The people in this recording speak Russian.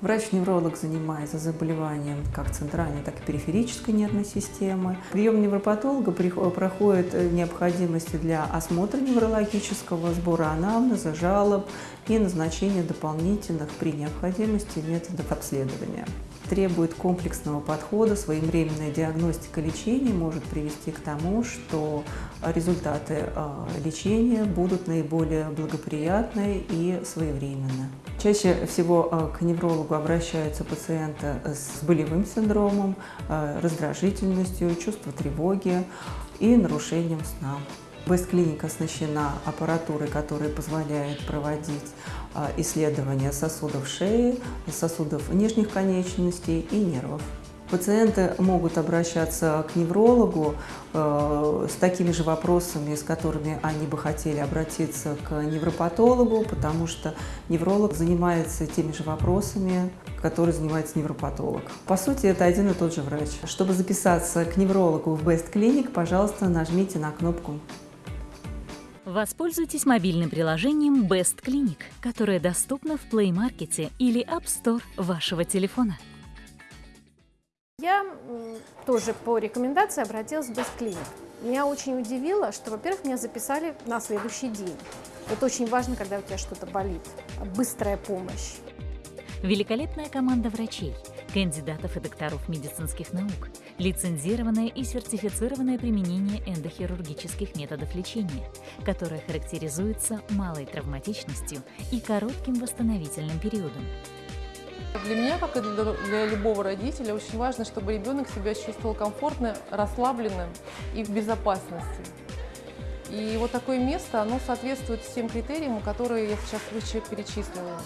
Врач-невролог занимается заболеванием как центральной, так и периферической нервной системы. Прием невропатолога проходит необходимости для осмотра неврологического, сбора анамнеза, жалоб и назначения дополнительных при необходимости методов обследования требует комплексного подхода, своевременная диагностика лечения может привести к тому, что результаты а, лечения будут наиболее благоприятны и своевременны. Чаще всего а, к неврологу обращаются пациенты с болевым синдромом, а, раздражительностью, чувством тревоги и нарушением сна. Бест-клиника оснащена аппаратурой, которая позволяет проводить а, исследования сосудов шеи, сосудов нижних конечностей и нервов. Пациенты могут обращаться к неврологу э, с такими же вопросами, с которыми они бы хотели обратиться к невропатологу, потому что невролог занимается теми же вопросами, которые занимается невропатолог. По сути, это один и тот же врач. Чтобы записаться к неврологу в Best Clinic, пожалуйста, нажмите на кнопку Воспользуйтесь мобильным приложением Best Clinic, которое доступно в Play Market или App Store вашего телефона. Я тоже по рекомендации обратилась в Clinic. Меня очень удивило, что, во-первых, меня записали на следующий день. Это очень важно, когда у тебя что-то болит. Быстрая помощь. Великолепная команда врачей, кандидатов и докторов медицинских наук, лицензированное и сертифицированное применение эндохирургических методов лечения, которое характеризуется малой травматичностью и коротким восстановительным периодом. Для меня, как и для, любого родителя, очень важно, чтобы ребенок себя чувствовал комфортно, расслабленным и в безопасности. И вот такое место, оно соответствует всем критериям, которые я сейчас выше перечислила.